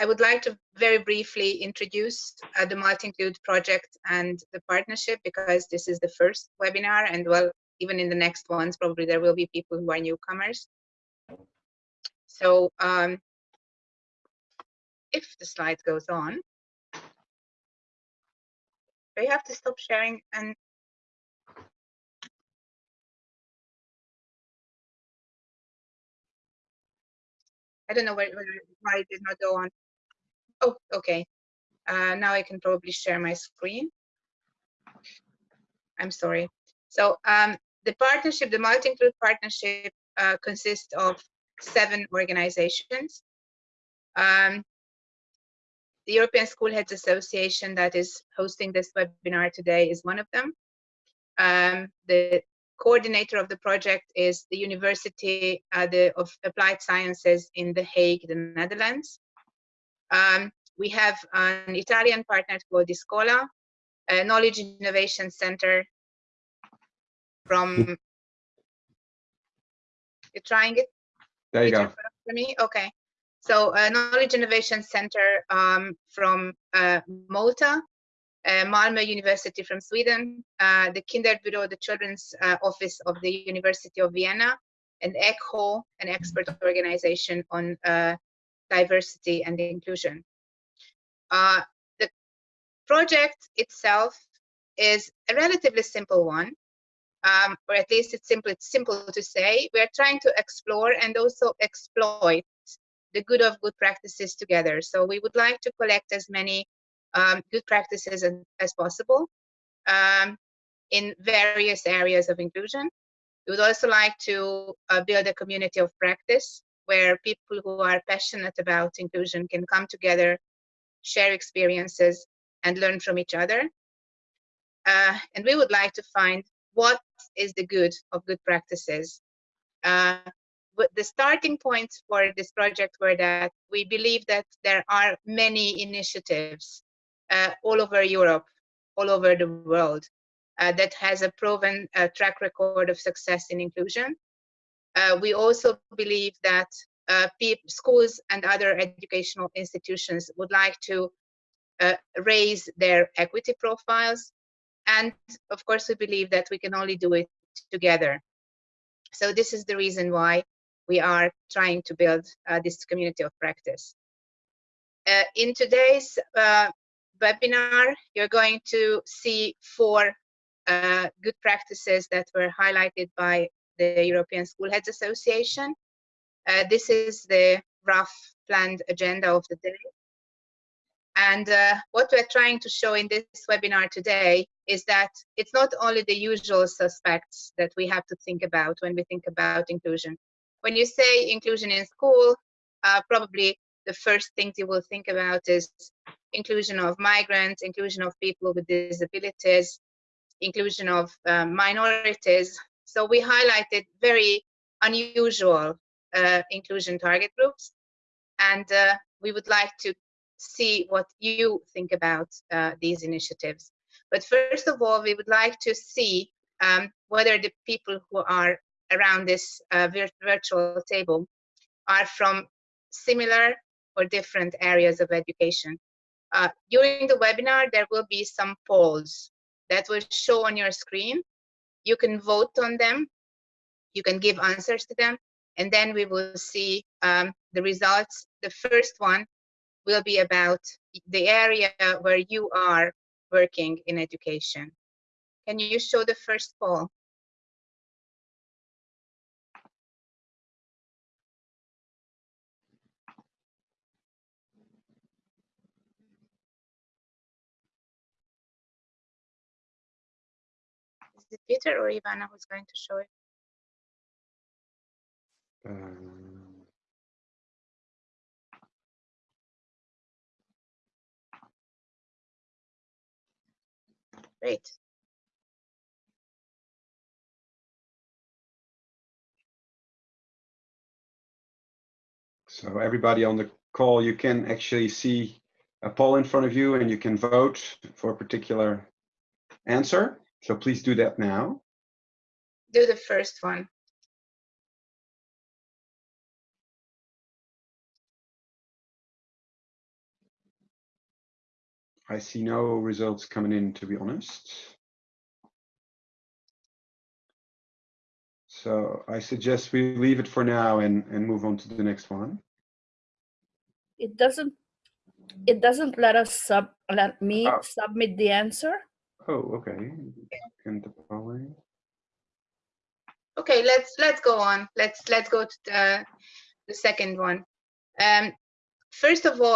I would like to very briefly introduce uh, the Multi-Include project and the partnership because this is the first webinar and well, even in the next ones, probably there will be people who are newcomers. So um, if the slide goes on, do you have to stop sharing and I don't know why, why it did not go on. Oh, okay. Uh, now I can probably share my screen. I'm sorry. So um, the partnership, the multi-include partnership uh, consists of seven organizations. Um, the European School Heads Association that is hosting this webinar today is one of them. Um, the coordinator of the project is the University uh, the, of Applied Sciences in The Hague, the Netherlands. Um, we have an Italian partner called Discola, a knowledge innovation center from, you're trying it? There you go. For me? Okay. So a knowledge innovation center um, from uh, Malta, uh, Malmö University from Sweden, uh, the Kinderbüro, the Children's uh, Office of the University of Vienna, and ECHO, an expert organization on uh, diversity and inclusion. Uh, the project itself is a relatively simple one, um, or at least it's simple, it's simple to say. We're trying to explore and also exploit the good of good practices together. So we would like to collect as many um, good practices as, possible um, in various areas of inclusion. We would also like to uh, build a community of practice where people who are passionate about inclusion can come together, share experiences, and learn from each other. Uh, and we would like to find what is the good of good practices. Uh, the starting points for this project were that we believe that there are many initiatives uh, all over Europe, all over the world, uh, that has a proven uh, track record of success in inclusion. Uh, we also believe that uh, schools and other educational institutions would like to uh, raise their equity profiles. And of course, we believe that we can only do it together. So this is the reason why we are trying to build this community of practice. in today's webinar, you're going to see four uh, good practices that were highlighted by the European School Heads Association. Uh, this is the rough planned agenda of the day. And uh, what we're trying to show in this webinar today is that it's not only the usual suspects that we have to think about when we think about inclusion. When you say inclusion in school, uh, probably the first things you will think about is inclusion of migrants, inclusion of people with disabilities, inclusion of um, minorities. So we highlighted very unusual uh, inclusion target groups. And uh, we would like to see what you think about uh, these initiatives. But first of all, we would like to see um, whether the people who are around this uh, virtual table are from similar or different areas of education. Uh, during the webinar, there will be some polls that will show on your screen. You can vote on them. You can give answers to them. And then we will see um, the results. The first one will be about the area where you are working in education. Can you show the first poll? It Peter or Ivana who's going to show it? Um, Great. So everybody on the call, you can actually see a poll in front of you and you can vote for a particular answer. So please do that now. Do the first one. I see no results coming in, to be honest. So I suggest we leave it for now and, and move on to the next one. It doesn't, it doesn't let us sub, let me Oh. submit the answer. Oh, okay. Can the? Okay, let's let's go on. Let's let's go to the the second one. Um, first of all,